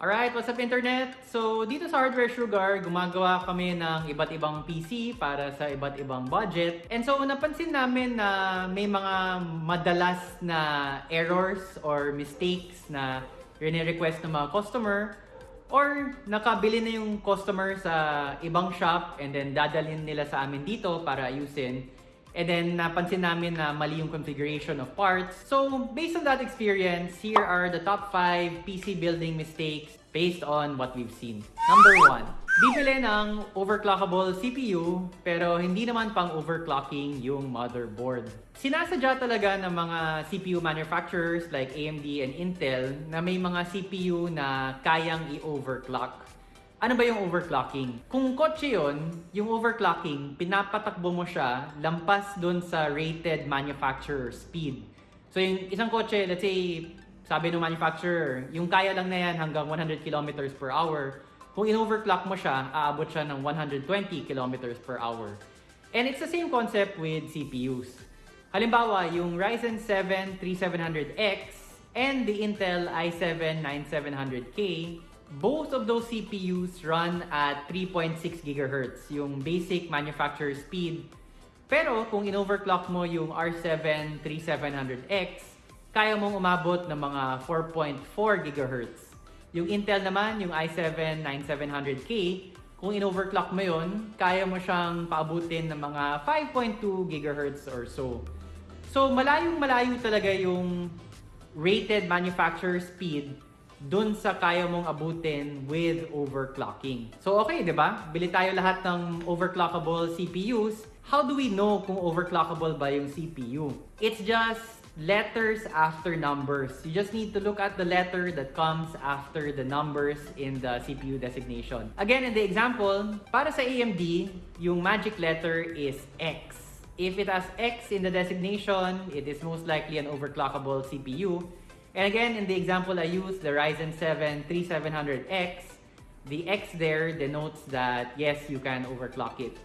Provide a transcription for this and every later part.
Alright, what's up internet? So, dito sa Hardware Sugar, gumagawa kami ng iba't ibang PC para sa iba't ibang budget. And so, napansin namin na may mga madalas na errors or mistakes na rene-request ng mga customer or nakabili na yung customer sa ibang shop and then dadalhin nila sa amin dito para ayusin. And then napansin namin na mali yung configuration of parts. So based on that experience, here are the top 5 PC building mistakes based on what we've seen. Number 1. Bibili ng overclockable CPU pero hindi naman pang overclocking yung motherboard. Sinasadya talaga ng mga CPU manufacturers like AMD and Intel na may mga CPU na kayang i-overclock. Ano ba yung overclocking? Kung kotse yun, yung overclocking, pinapatakbo mo siya lampas dun sa rated manufacturer speed. So yung isang kotse, let's say, sabi ng manufacturer, yung kaya lang na yan hanggang 100 kilometers per hour. Kung in-overclock mo siya, aabot siya ng 120 kilometers per hour. And it's the same concept with CPUs. Halimbawa, yung Ryzen 7 3700X and the Intel i7 9700K both of those CPUs run at 3.6 GHz, yung basic manufacturer speed. Pero kung in-overclock mo yung R7 3700X, kaya mong umabot ng mga 4.4 GHz. Yung Intel naman, yung i7 9700K, kung in-overclock mo yun, kaya mo siyang paabutin ng mga 5.2 GHz or so. So malayong malayo talaga yung rated manufacturer speed dun sa kaya mong abutin with overclocking. So okay, di ba? Bili tayo lahat ng overclockable CPUs. How do we know kung overclockable ba yung CPU? It's just letters after numbers. You just need to look at the letter that comes after the numbers in the CPU designation. Again, in the example, para sa AMD, yung magic letter is X. If it has X in the designation, it is most likely an overclockable CPU. And again, in the example I used, the Ryzen 7 3700X, the X there denotes that yes, you can overclock it.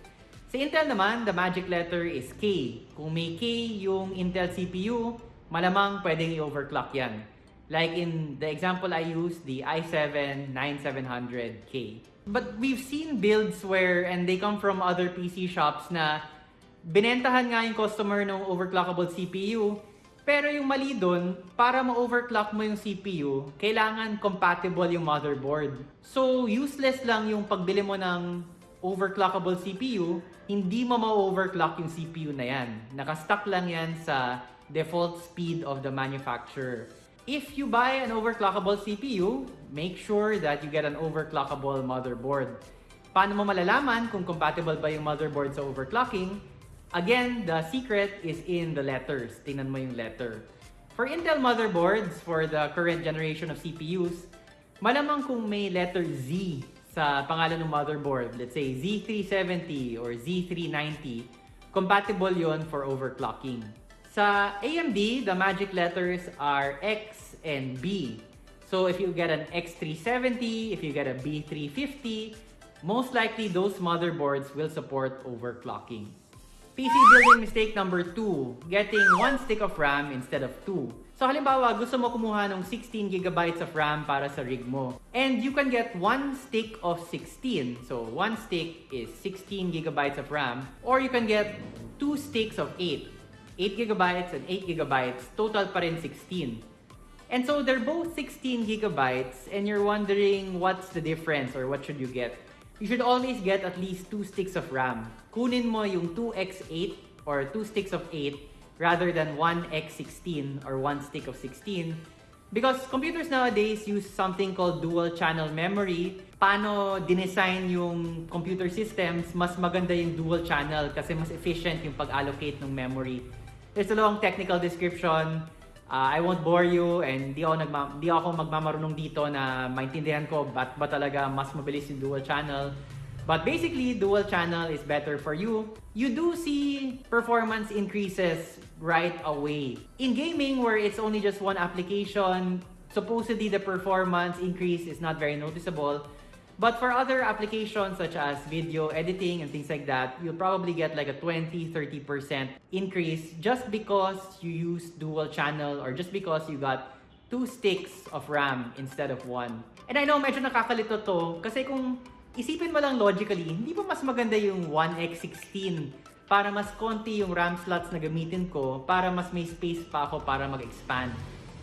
Sa Intel naman, the magic letter is K. Kung may K yung Intel CPU, malamang pwedeng i-overclock yan. Like in the example I used, the i7 9700K. But we've seen builds where, and they come from other PC shops na binentahan nga yung customer ng overclockable CPU, pero yung mali doon, para ma-overclock mo yung CPU, kailangan compatible yung motherboard. So, useless lang yung pagbili mo ng overclockable CPU, hindi mo ma-overclock yung CPU na yan. Nakastock lang yan sa default speed of the manufacturer. If you buy an overclockable CPU, make sure that you get an overclockable motherboard. Paano mo malalaman kung compatible ba yung motherboard sa overclocking? Again, the secret is in the letters. Tingnan mo yung letter. For Intel motherboards, for the current generation of CPUs, malamang kung may letter Z sa pangalan ng motherboard, let's say Z370 or Z390, compatible yon for overclocking. Sa AMD, the magic letters are X and B. So if you get an X370, if you get a B350, most likely those motherboards will support overclocking. PC building mistake number 2, getting one stick of RAM instead of two. So halimbawa, gusto mo kumuha ng 16 gigabytes of RAM para sa rig mo. And you can get one stick of 16. So one stick is 16 gigabytes of RAM. Or you can get two sticks of 8. 8 gigabytes and 8 gigabytes, total pa rin 16. And so they're both 16 gigabytes and you're wondering what's the difference or what should you get. You should always get at least 2 sticks of RAM. Kunin mo yung 2x8 or 2 sticks of 8 rather than 1x16 or 1 stick of 16 because computers nowadays use something called dual channel memory. Paano dinesign yung computer systems, mas maganda yung dual channel kasi mas efficient yung pag-allocate ng memory. There's a long technical description. Uh, I won't bore you and di ako, nagma di ako magmamarunong dito na maintindihan ko ba't ba talaga mas mabilis yung dual channel. But basically, dual channel is better for you. You do see performance increases right away. In gaming, where it's only just one application, supposedly the performance increase is not very noticeable. But for other applications such as video editing and things like that, you'll probably get like a 20-30% increase just because you use dual channel or just because you got two sticks of RAM instead of one. And I know medyo nakakalito to kasi kung isipin mo lang logically, hindi ba mas maganda yung 1x16 para mas konti yung RAM slots na gamitin ko para mas may space pa ako para mag-expand.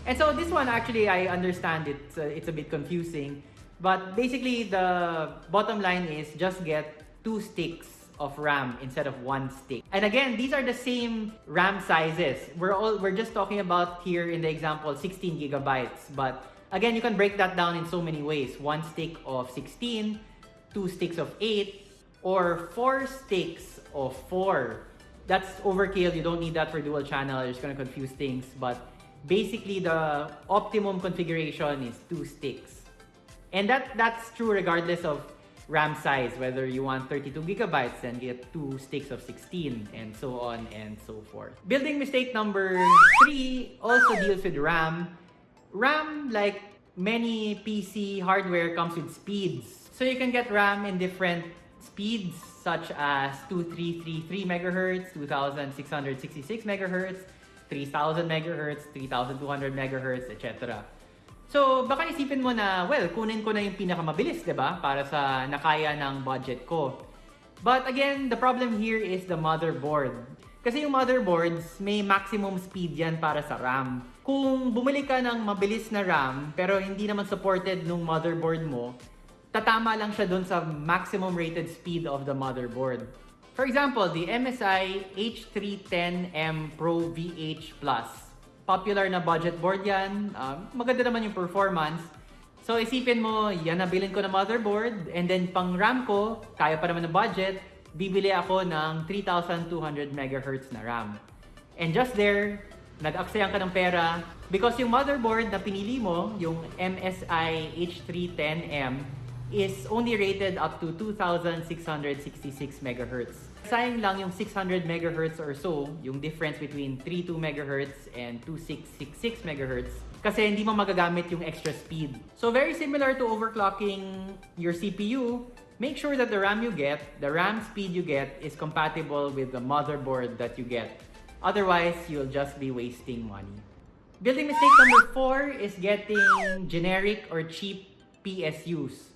And so this one actually I understand it's uh, it's a bit confusing, but basically the bottom line is just get two sticks of RAM instead of one stick. And again, these are the same RAM sizes. We're all we're just talking about here in the example 16 gigabytes, but again, you can break that down in so many ways. One stick of 16, two sticks of 8, or four sticks of 4. That's overkill. You don't need that for dual channel. It's going to confuse things, but basically the optimum configuration is two sticks. And that that's true regardless of RAM size, whether you want 32 gigabytes and get two sticks of 16 and so on and so forth. Building mistake number three also deals with RAM. RAM, like many PC hardware, comes with speeds. So you can get RAM in different speeds such as 2333 megahertz, 2666 megahertz, 3000 megahertz, 3200 megahertz, etc. So, baka isipin mo na, well, kunin ko na yung pinakamabilis, 'di ba? Para sa nakaya ng budget ko. But again, the problem here is the motherboard. Kasi yung motherboards, may maximum speed yan para sa RAM. Kung bumili ka ng mabilis na RAM, pero hindi naman supported nung motherboard mo, tatama lang siya dun sa maximum rated speed of the motherboard. For example, the MSI H310M Pro VH Plus. Popular na budget board yan. Um, maganda naman yung performance. So isipin mo, yan nabilin ko na motherboard and then pang RAM ko, kaya pa naman ng budget, bibili ako ng 3200 MHz na RAM. And just there, nag-aksayan ka ng pera because yung motherboard na pinili mo, yung MSI H310M, is only rated up to 2666 MHz. Sayang lang yung 600 MHz or so, yung difference between 32 MHz and 2666 MHz kasi hindi mo magagamit yung extra speed. So very similar to overclocking your CPU, make sure that the RAM you get, the RAM speed you get is compatible with the motherboard that you get. Otherwise, you'll just be wasting money. Building mistake number four is getting generic or cheap PSUs.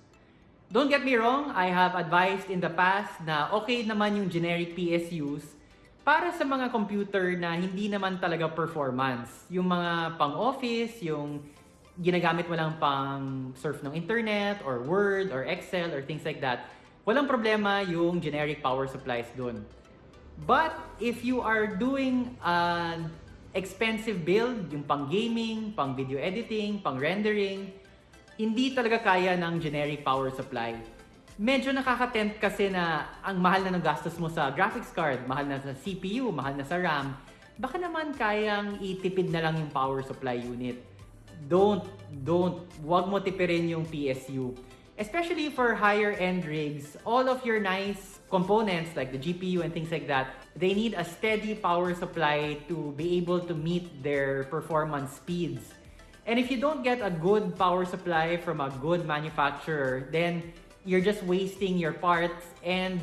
Don't get me wrong, I have advised in the past na okay naman yung generic PSUs para sa mga computer na hindi naman talaga performance. Yung mga pang-office, yung ginagamit mo lang pang surf ng internet or Word or Excel or things like that, walang problema yung generic power supplies dun. But if you are doing an expensive build, yung pang gaming, pang video editing, pang rendering, hindi talaga kaya ng generic power supply. Medyo nakaka-tempt kasi na ang mahal na ng gastos mo sa graphics card, mahal na sa CPU, mahal na sa RAM, baka naman kayang itipid na lang yung power supply unit. Don't, don't, wag mo tipirin yung PSU. Especially for higher end rigs, all of your nice components like the GPU and things like that, they need a steady power supply to be able to meet their performance speeds. And if you don't get a good power supply from a good manufacturer, then you're just wasting your parts. And,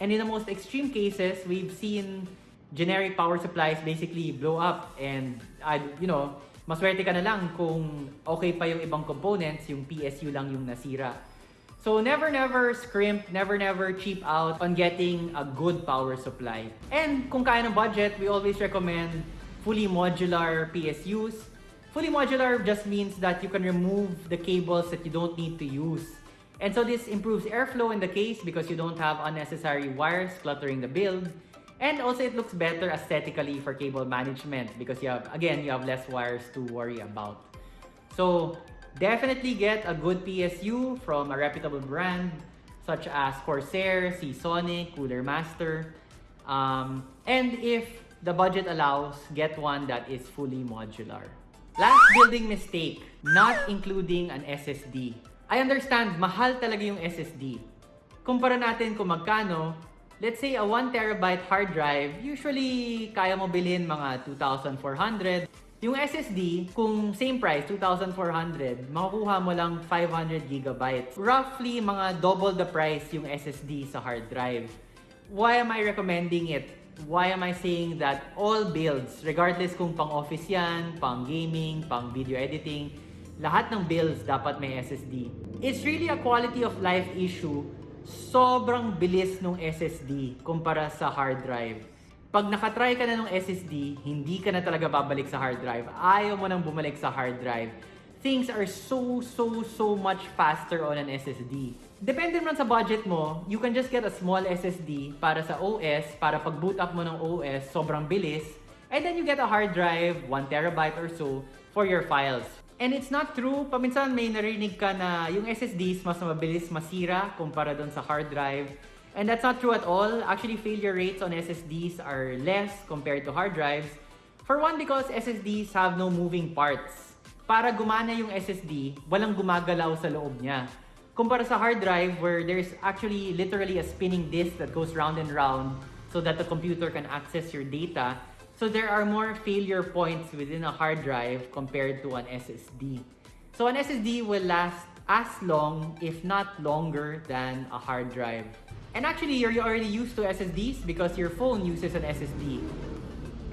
and in the most extreme cases, we've seen generic power supplies basically blow up. And, I, you know, maswerte ka na lang kung okay pa yung ibang components, yung PSU lang yung nasira. So never never scrimp, never never cheap out on getting a good power supply. And kung kaya ng budget, we always recommend fully modular PSUs Fully modular just means that you can remove the cables that you don't need to use. And so this improves airflow in the case because you don't have unnecessary wires cluttering the build. And also it looks better aesthetically for cable management because you have, again, you have less wires to worry about. So definitely get a good PSU from a reputable brand such as Corsair, Seasonic, Cooler Master. Um, and if the budget allows, get one that is fully modular. Last building mistake, not including an SSD. I understand, mahal talaga yung SSD. Kumpara natin kung magkano, let's say a 1 terabyte hard drive, usually kaya mo bilhin mga 2,400. Yung SSD, kung same price, 2,400, makukuha mo lang 500 gigabytes. Roughly, mga double the price yung SSD sa hard drive. Why am I recommending it? Why am I saying that all builds, regardless kung pang office yan, pang gaming, pang video editing, lahat ng builds dapat may SSD. It's really a quality of life issue. Sobrang bilis ng SSD kumpara sa hard drive. Pag nakatry ka na ng SSD, hindi ka na talaga babalik sa hard drive. Ayaw mo nang bumalik sa hard drive. Things are so, so, so much faster on an SSD. Depende naman sa budget mo, you can just get a small SSD para sa OS, para pag boot up mo ng OS, sobrang bilis. And then you get a hard drive, 1 terabyte or so, for your files. And it's not true, paminsan may narinig ka na yung SSDs mas mabilis masira kumpara dun sa hard drive. And that's not true at all. Actually, failure rates on SSDs are less compared to hard drives. For one, because SSDs have no moving parts. Para gumana yung SSD, walang gumagalaw sa loob niya. Kumpara sa hard drive where there's actually literally a spinning disk that goes round and round so that the computer can access your data. So there are more failure points within a hard drive compared to an SSD. So an SSD will last as long, if not longer, than a hard drive. And actually, you're already used to SSDs because your phone uses an SSD.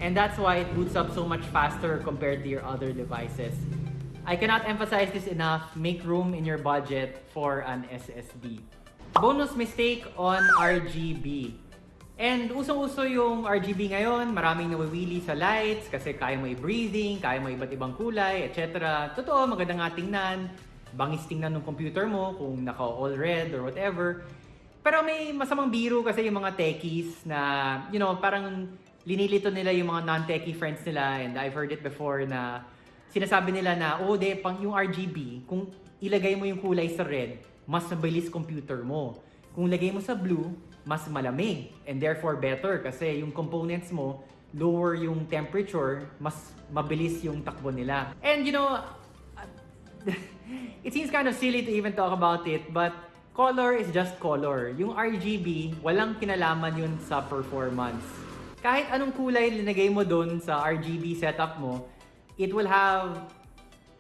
And that's why it boots up so much faster compared to your other devices. I cannot emphasize this enough, make room in your budget for an SSD. Bonus mistake on RGB. And usong-uso yung RGB ngayon, maraming nawiwili sa lights kasi kaya mo i-breathing, kaya mo iba't ibang kulay, etc. Totoo, maganda nga tingnan, bangis tingnan ng computer mo kung naka all red or whatever. Pero may masamang biro kasi yung mga techies na, you know, parang linilito nila yung mga non-techie friends nila and I've heard it before na sinasabi nila na, oh, de, pang yung RGB, kung ilagay mo yung kulay sa red, mas mabilis computer mo. Kung ilagay mo sa blue, mas malamig and therefore better kasi yung components mo, lower yung temperature, mas mabilis yung takbo nila. And you know, it seems kind of silly to even talk about it, but color is just color. Yung RGB, walang kinalaman yun sa performance. Kahit anong kulay linagay mo dun sa RGB setup mo, it will have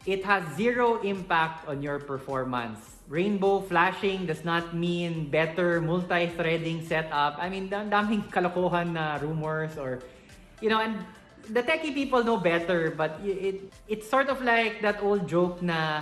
it has zero impact on your performance. Rainbow flashing does not mean better multi-threading setup. I mean, dam daming kalokohan na rumors or, you know, and the techie people know better, but it it's sort of like that old joke na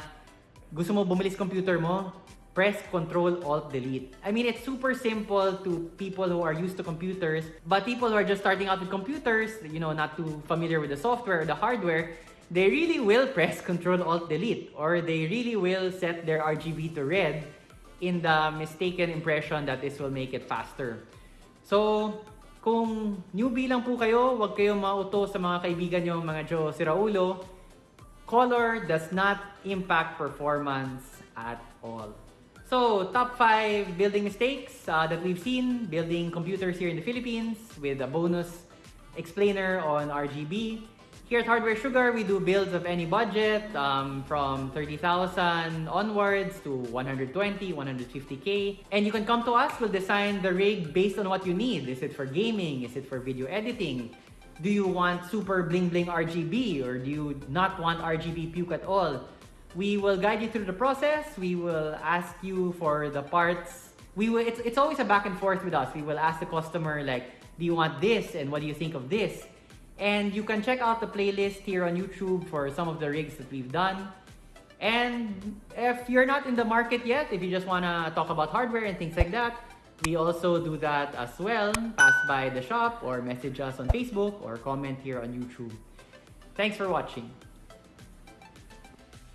gusto mo bumilis computer mo, press Control Alt Delete. I mean, it's super simple to people who are used to computers, but people who are just starting out with computers, you know, not too familiar with the software or the hardware, they really will press Control Alt Delete or they really will set their RGB to red in the mistaken impression that this will make it faster. So, kung newbie lang po kayo, huwag kayong mauto sa mga kaibigan nyo, mga Joe Siraulo. Color does not impact performance at all. So, top 5 building mistakes uh, that we've seen building computers here in the Philippines with a bonus explainer on RGB. Here at Hardware Sugar, we do builds of any budget um, from 30,000 onwards to 120, 150k. And you can come to us, we'll design the rig based on what you need. Is it for gaming? Is it for video editing? Do you want super bling bling RGB or do you not want RGB puke at all? We will guide you through the process. We will ask you for the parts. We will, it's, it's always a back and forth with us. We will ask the customer like, do you want this and what do you think of this? And you can check out the playlist here on YouTube for some of the rigs that we've done. And if you're not in the market yet, if you just want to talk about hardware and things like that, we also do that as well. Pass by the shop or message us on Facebook or comment here on YouTube. Thanks for watching.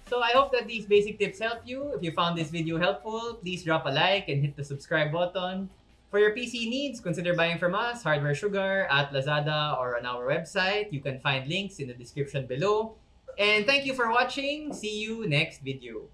So I hope that these basic tips help you. If you found this video helpful, please drop a like and hit the subscribe button. For your PC needs, consider buying from us, Hardware Sugar, at Lazada or on our website. You can find links in the description below. And thank you for watching. See you next video.